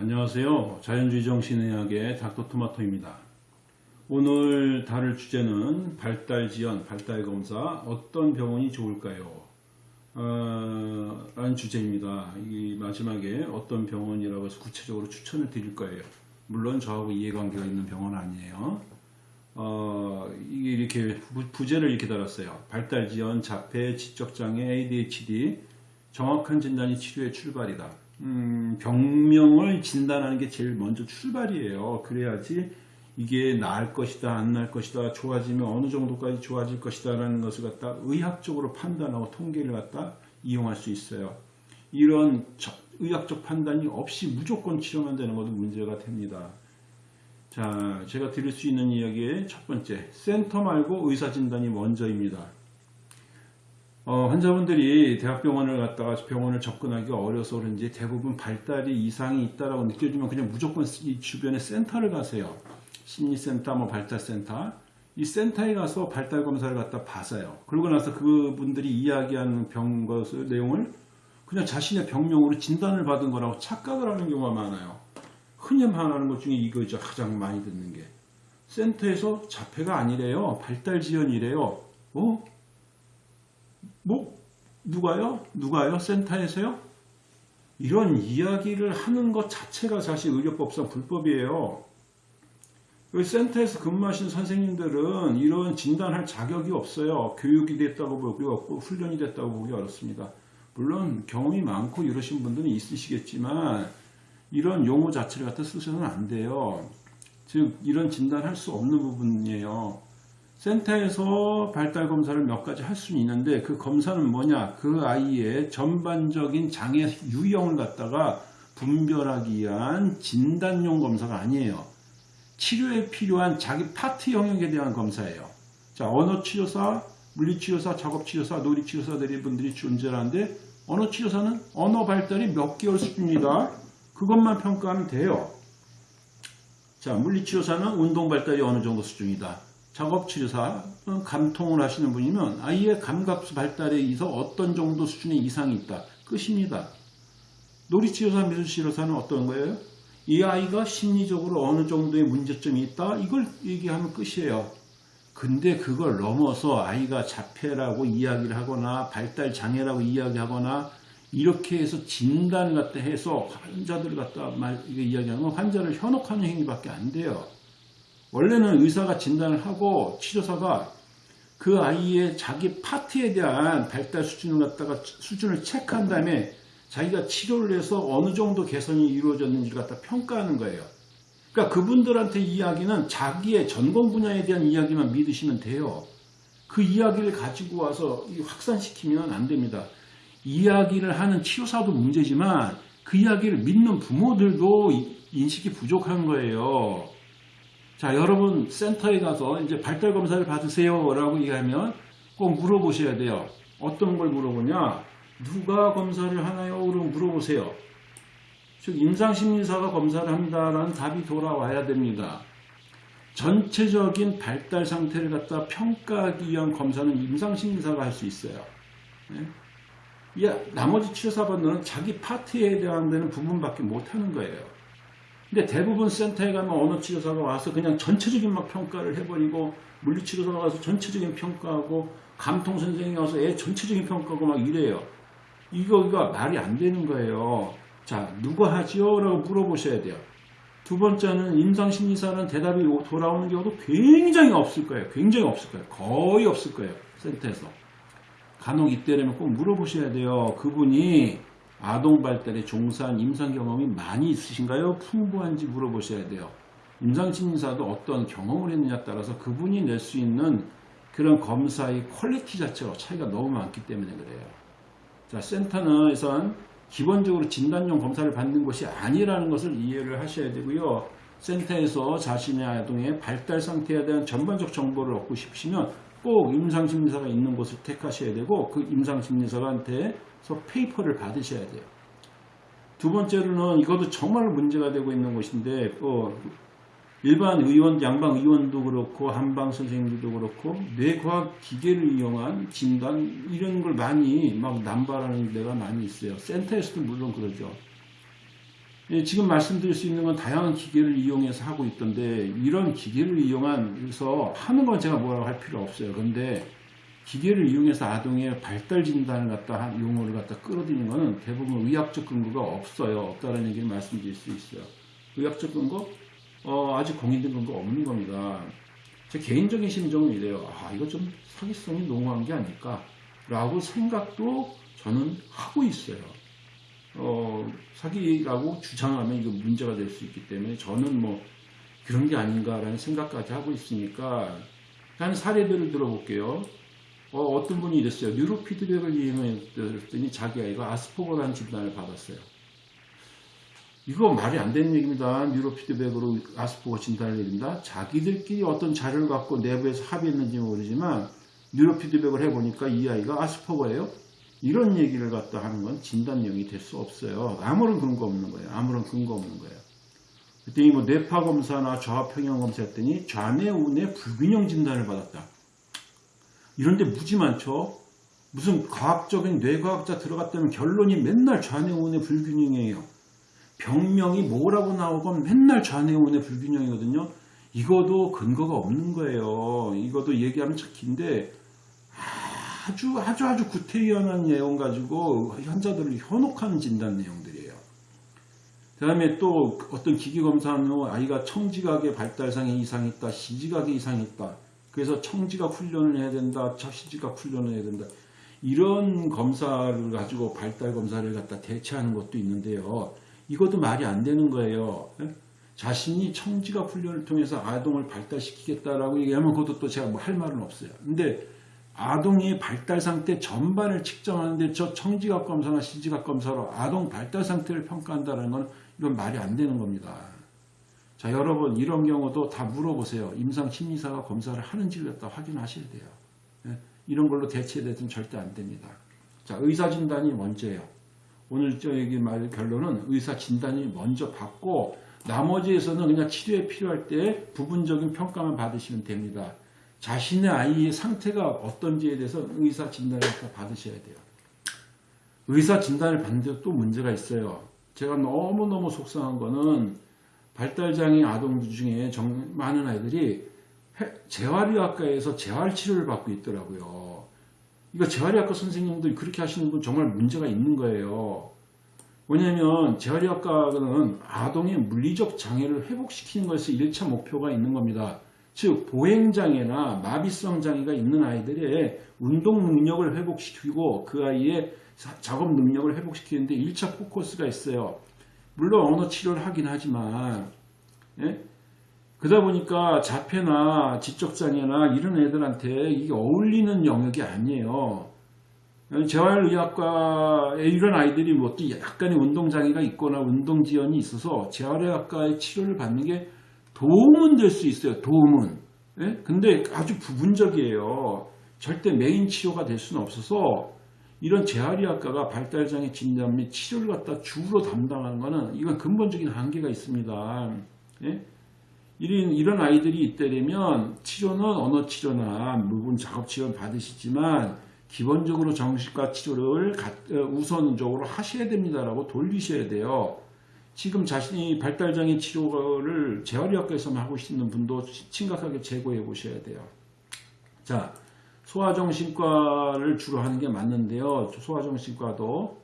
안녕하세요. 자연주의 정신의학의 닥터토마토입니다. 오늘 다룰 주제는 발달지연, 발달검사 어떤 병원이 좋을까요? 어, 라는 주제입니다. 이 마지막에 어떤 병원이라고 해서 구체적으로 추천을 드릴 거예요. 물론 저하고 이해관계가 있는 병원은 아니에요. 어, 이게 이렇게 부, 제를 이렇게 달았어요. 발달지연, 자폐, 지적장애, ADHD 정확한 진단이 치료의 출발이다. 음, 병명을 진단하는 게 제일 먼저 출발이에요. 그래야지 이게 나을 것이다, 안 나을 것이다, 좋아지면 어느 정도까지 좋아질 것이다 라는 것을 갖다 의학적으로 판단하고 통계를 갖다 이용할 수 있어요. 이런 의학적 판단이 없이 무조건 치료만 되는 것도 문제가 됩니다. 자, 제가 드릴 수 있는 이야기의 첫 번째, 센터 말고 의사진단이 먼저입니다. 어, 환자분들이 대학병원을 갔다가 병원을 접근하기가 어려워서 그런지 대부분 발달이 이상이 있다라고 느껴지면 그냥 무조건 이 주변에 센터를 가세요. 심리센터, 뭐 발달센터. 이 센터에 가서 발달 검사를 갖다 봐서요. 그러고 나서 그분들이 이야기하는 병 것을 내용을 그냥 자신의 병명으로 진단을 받은 거라고 착각을 하는 경우가 많아요. 흔히 말하는 것 중에 이거죠. 가장 많이 듣는 게. 센터에서 자폐가 아니래요. 발달 지연이래요. 어? 뭐 누가요? 누가요? 센터에서요? 이런 이야기를 하는 것 자체가 사실 의료법상 불법이에요. 센터에서 근무하신 선생님들은 이런 진단할 자격이 없어요. 교육이 됐다고 보기 없고 훈련이 됐다고 보기 어렵습니다. 물론 경험이 많고 이러신 분들은 있으시겠지만 이런 용어 자체를 갖다 쓰셔서는 안 돼요. 즉 이런 진단할 수 없는 부분이에요. 센터에서 발달 검사를 몇 가지 할 수는 있는데 그 검사는 뭐냐? 그 아이의 전반적인 장애 유형을 갖다가 분별하기 위한 진단용 검사가 아니에요. 치료에 필요한 자기 파트 영역에 대한 검사예요. 자 언어치료사 물리치료사 작업치료사 놀이치료사들이 분들이 존재하는데 언어치료사는 언어 발달이 몇 개월 수준이다? 그것만 평가하면 돼요. 자 물리치료사는 운동 발달이 어느 정도 수준이다 작업치료사, 감통을 하시는 분이면 아이의 감각 발달에 있어 어떤 정도 수준의 이상이 있다. 끝입니다. 놀이치료사, 미술치료사는 어떤 거예요? 이 아이가 심리적으로 어느 정도의 문제점이 있다. 이걸 얘기하면 끝이에요. 근데 그걸 넘어서 아이가 자폐라고 이야기를 하거나 발달 장애라고 이야기하거나 이렇게 해서 진단을 갖다 해서 환자들을 갖다 말, 이게 이야기하면 환자를 현혹하는 행위밖에 안 돼요. 원래는 의사가 진단을 하고 치료사가 그 아이의 자기 파트에 대한 발달 수준을 갖다가 수준을 체크한 다음에 자기가 치료를 해서 어느 정도 개선이 이루어졌는지를 갖다 평가하는 거예요. 그러니까 그분들한테 이야기는 자기의 전공 분야에 대한 이야기만 믿으시면 돼요. 그 이야기를 가지고 와서 확산시키면 안 됩니다. 이야기를 하는 치료사도 문제지만 그 이야기를 믿는 부모들도 인식이 부족한 거예요. 자, 여러분 센터에 가서 이제 발달 검사를 받으세요 라고 얘기하면 꼭 물어보셔야 돼요. 어떤 걸 물어보냐? 누가 검사를 하나요? 그럼 물어보세요. 즉 임상심리사가 검사를 한다라는 답이 돌아와야 됩니다. 전체적인 발달 상태를 갖다 평가하기 위한 검사는 임상심리사가 할 수 있어요. 네? 나머지 치료사분들은 자기 파트에 대한 데는 부분밖에 못하는 거예요. 근데 대부분 센터에 가면 언어치료사가 와서 그냥 전체적인 막 평가를 해버리고 물리치료사가 와서 전체적인 평가하고 감통선생이 와서 애 전체적인 평가하고 막 이래요. 이거가 말이 안 되는 거예요. 자, 누가 하지요? 라고 물어보셔야 돼요. 두 번째는 임상심리사는 대답이 돌아오는 경우도 굉장히 없을 거예요. 굉장히 없을 거예요. 거의 없을 거예요. 센터에서. 간혹 이때라면 꼭 물어보셔야 돼요. 그분이 아동 발달에 종사한 임상 경험이 많이 있으신가요? 풍부한지 물어보셔야 돼요. 임상심리사도 어떤 경험을 했느냐에 따라서 그분이 낼 수 있는 그런 검사의 quality 자체가 차이가 너무 많기 때문에 그래요. 자, 센터는 우선 기본적으로 진단용 검사를 받는 것이 아니라는 것을 이해를 하셔야 되고요. 센터에서 자신의 아동의 발달 상태에 대한 전반적 정보를 얻고 싶으시면 꼭 임상심리사가 있는 곳을 택하셔야 되고 그 임상심리사한테서 paper를 받으셔야 돼요. 두 번째로는 이것도 정말 문제가 되고 있는 것인데 어, 일반 의원, 양방 의원도 그렇고 한방 선생님들도 그렇고 뇌과학 기계를 이용한 진단 이런 걸 많이 막 남발하는 데가 많이 있어요. 센터에서도 물론 그러죠. 예, 지금 말씀드릴 수 있는 건 다양한 기계를 이용해서 하고 있던데 이런 기계를 이용해서 하는 건 제가 뭐라고 할 필요 없어요. 근데 기계를 이용해서 아동의 발달 진단을 갖다 한 용어를 갖다 끌어들이는 거는 대부분 의학적 근거가 없어요. 없다는 얘기를 말씀드릴 수 있어요. 의학적 근거 어, 아직 공인된 근거 없는 겁니다. 제 개인적인 심정은 이래요. 아 이거 좀 사기성이 농후한 게 아닐까 라고 생각도 저는 하고 있어요. 어, 사기라고 주장하면 이거 문제가 될 수 있기 때문에 저는 뭐 그런 게 아닌가라는 생각까지 하고 있으니까 한 사례들을 들어볼게요. 어, 떤 분이 이랬어요. 뉴로 피드백을 이용했더니 자기 아이가 아스퍼거라는 진단을 받았어요. 이거 말이 안 되는 얘기입니다. 뉴로 피드백으로 아스퍼거 진단을 내린다. 자기들끼리 어떤 자료를 갖고 내부에서 합의했는지 모르지만 뉴로 피드백을 해보니까 이 아이가 아스퍼거예요. 이런 얘기를 갖다 하는 건 진단용이 될 수 없어요. 아무런 근거 없는 거예요. 아무런 근거 없는 거예요. 그랬더니 뭐 뇌파 검사나 좌합 평형 검사 했더니 좌뇌 우뇌 불균형 진단을 받았다. 이런 데 무지 많죠. 무슨 과학적인 뇌과학자 들어갔다면 결론이 맨날 좌뇌우뇌 불균형이에요. 병명이 뭐라고 나오건 맨날 좌뇌우뇌 불균형이거든요. 이거도 근거가 없는 거예요. 이것도 얘기하면 참 긴데 아주 아주 아주 구태의연한 내용 가지고 환자들을 현혹하는 진단 내용들이에요. 그 다음에 또 어떤 기기 검사하는 아이가 청지각의 발달상에 이상이 있다, 시지각에 이상이 있다. 그래서 청지각 훈련을 해야 된다, 시지각 훈련을 해야 된다. 이런 검사를 가지고 발달 검사를 갖다 대체하는 것도 있는데요. 이것도 말이 안 되는 거예요. 예? 자신이 청지각 훈련을 통해서 아동을 발달시키겠다라고 얘기하면 그것도 또 제가 뭐 할 말은 없어요. 근데 아동의 발달 상태 전반을 측정하는데 저 청지각 검사나 시지각 검사로 아동 발달 상태를 평가한다는 건 이건 말이 안 되는 겁니다. 자 여러분 이런 경우도 다 물어보세요. 임상 심리사가 검사를 하는지를 갖다 확인하셔야 돼요. 예? 이런 걸로 대체돼서는 절대 안 됩니다. 자 의사 진단이 먼저예요. 오늘 저 얘기 말 결론은 의사 진단이 먼저 받고 나머지에서는 그냥 치료에 필요할 때 부분적인 평가만 받으시면 됩니다. 자신의 아이의 상태가 어떤지에 대해서 의사 진단을 받으셔야 돼요. 의사 진단을 받는데 또 문제가 있어요. 제가 너무너무 속상한 거는 발달장애 아동들 중에 정, 많은 아이들이 재활의학과에서 재활치료를 받고 있더라고요. 이거 재활의학과 선생님들 그렇게 하시는 분 정말 문제가 있는 거예요. 왜냐하면 재활의학과는 아동의 물리적 장애를 회복시키는 것이 1차 목표가 있는 겁니다. 즉 보행장애나 마비성 장애가 있는 아이들의 운동 능력을 회복시키고 그 아이의 작업 능력을 회복시키는데 1차 포커스가 있어요. 물론 언어 치료를 하긴 하지만 예? 그러다 보니까 자폐나 지적장애나 이런 애들한테 이게 어울리는 영역이 아니에요. 재활의학과에 이런 아이들이 뭐 또 약간의 운동장애가 있거나 운동지연이 있어서 재활의학과의 치료를 받는 게 도움은 될 수 있어요. 도움은. 예? 근데 아주 부분적이에요. 절대 메인 치료가 될 수는 없어서 이런 재활의학과가 발달장애 진단 및 치료를 갖다 주로 담당하는 것은 이건 근본적인 한계가 있습니다. 예? 이런, 이런 아이들이 있다면 치료는 언어 치료나 무분 작업 치료 받으시지만 기본적으로 정신과 치료를 어, 우선적으로 하셔야 됩니다라고 돌리셔야 돼요. 지금 자신이 발달장애 치료를 재활의학과에서만 하고 있는 분도 심각하게 재고해 보셔야 돼요. 자, 소아정신과를 주로 하는 게 맞는데요. 소아정신과도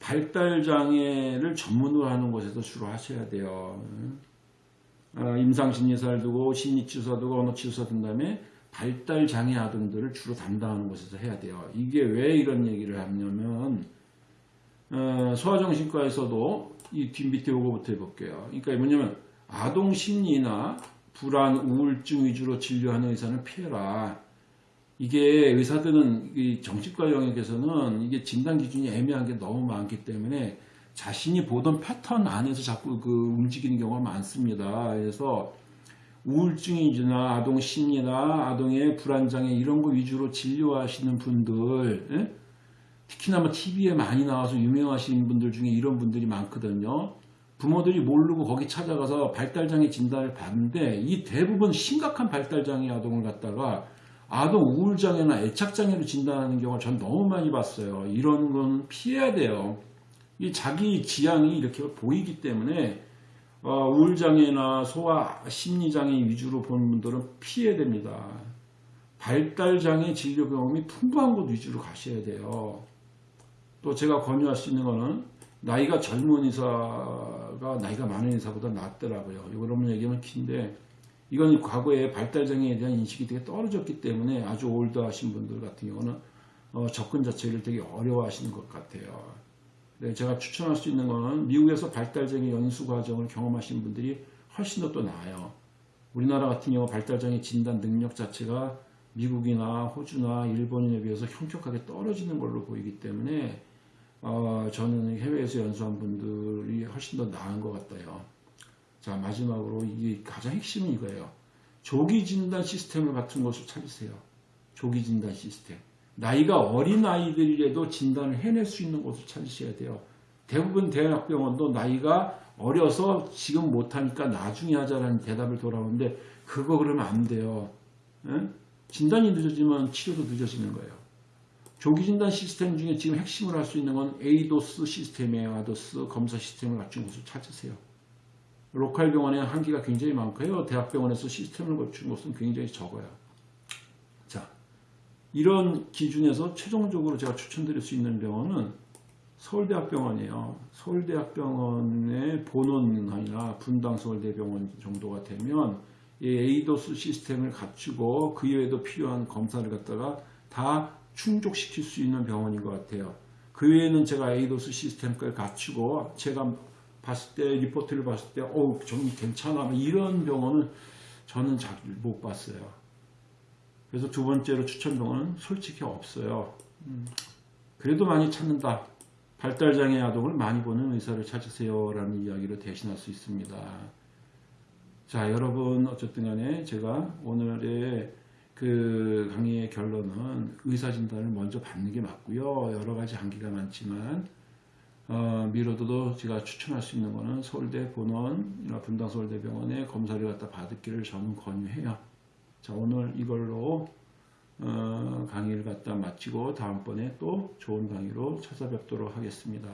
발달장애를 전문으로 하는 곳에서 주로 하셔야 돼요. 어, 임상심리사를 두고 심리치료사 두고 언어치료사 둔 다음에 발달장애 아동들을 주로 담당하는 곳에서 해야 돼요. 이게 왜 이런 얘기를 하냐면 어, 소아정신과에서도 이 뒷 밑에 요거부터 해볼게요. 그러니까 뭐냐면 아동 심리나 불안, 우울증 위주로 진료하는 의사는 피해라. 이게 의사들은 이 정신과 영역에서는 이게 진단 기준이 애매한 게 너무 많기 때문에 자신이 보던 패턴 안에서 자꾸 그 움직이는 경우가 많습니다. 그래서 우울증이나 아동 심리나 아동의 불안장애 이런 거 위주로 진료하시는 분들 예? 특히나 뭐 TV에 많이 나와서 유명하신 분들 중에 이런 분들이 많거든요. 부모들이 모르고 거기 찾아가서 발달장애 진단을 받는데 이 대부분 심각한 발달장애 아동을 갖다가 아동 우울장애나 애착장애로 진단하는 경우를 전 너무 많이 봤어요. 이런 건 피해야 돼요. 이 자기 지향이 이렇게 보이기 때문에 어, 우울장애나 소아 심리장애 위주로 보는 분들은 피해야 됩니다. 발달장애 진료 경험이 풍부한 곳 위주로 가셔야 돼요. 또 제가 권유할 수 있는 거는 나이가 젊은 의사가 나이가 많은 의사보다 낫더라고요. 이런 얘기하면 긴데 이건 과거에 발달장애에 대한 인식이 되게 떨어졌기 때문에 아주 올드하신 분들 같은 경우는 어, 접근 자체를 되게 어려워하시는 것 같아요. 네, 제가 추천할 수 있는 거는 미국에서 발달장애 연수 과정을 경험하신 분들이 훨씬 더 또 나아요. 우리나라 같은 경우 발달장애 진단 능력 자체가 미국이나 호주나 일본인에 비해서 현격하게 떨어지는 걸로 보이기 때문에 어, 저는 해외에서 연수한 분들이 훨씬 더 나은 것 같아요. 자 마지막으로 이게 가장 핵심은 이거예요. 조기 진단 시스템을 같은 것을 찾으세요. 조기 진단 시스템. 나이가 어린 아이들이라도 진단을 해낼 수 있는 곳을 찾으셔야 돼요. 대부분 대학병원도 나이가 어려서 지금 못하니까 나중에 하자라는 대답을 돌아오는데 그거 그러면 안 돼요. 응? 진단이 늦어지면 치료도 늦어지는 거예요. 조기 진단 시스템 중에 지금 핵심을 할 수 있는 건 ADOS 시스템이에요. ADOS 검사 시스템을 갖춘 곳을 찾으세요. local 병원에 한계가 굉장히 많고요. 대학병원에서 시스템을 갖춘 곳은 굉장히 적어요. 자, 이런 기준에서 최종적으로 제가 추천드릴 수 있는 병원은 서울대학병원이에요. 서울대학병원의 본원이나 분당 서울대병원 정도가 되면 이 ADOS 시스템을 갖추고 그 외에도 필요한 검사를 갖다가 다 충족시킬 수 있는 병원인 것 같아요. 그 외에는 제가 ADOS 시스템까지 갖추고 제가 봤을 때 리포트를 봤을 때 어, 좀 괜찮아 뭐 이런 병원은 저는 잘 못 봤어요. 그래서 두 번째로 추천 병원은 솔직히 없어요. 음, 그래도 많이 찾는다. 발달장애 아동을 많이 보는 의사를 찾으세요 라는 이야기로 대신할 수 있습니다. 자 여러분 어쨌든 간에 제가 오늘의 그 강의의 결론은 의사 진단을 먼저 받는 게 맞고요. 여러 가지 한계가 많지만 어, 미로도도 제가 추천할 수 있는 거는 서울대 본원이나 분당 서울대병원에 검사를 갖다 받기를 저는 권유해요. 자 오늘 이걸로 어, 강의를 갖다 마치고 다음번에 또 좋은 강의로 찾아뵙도록 하겠습니다.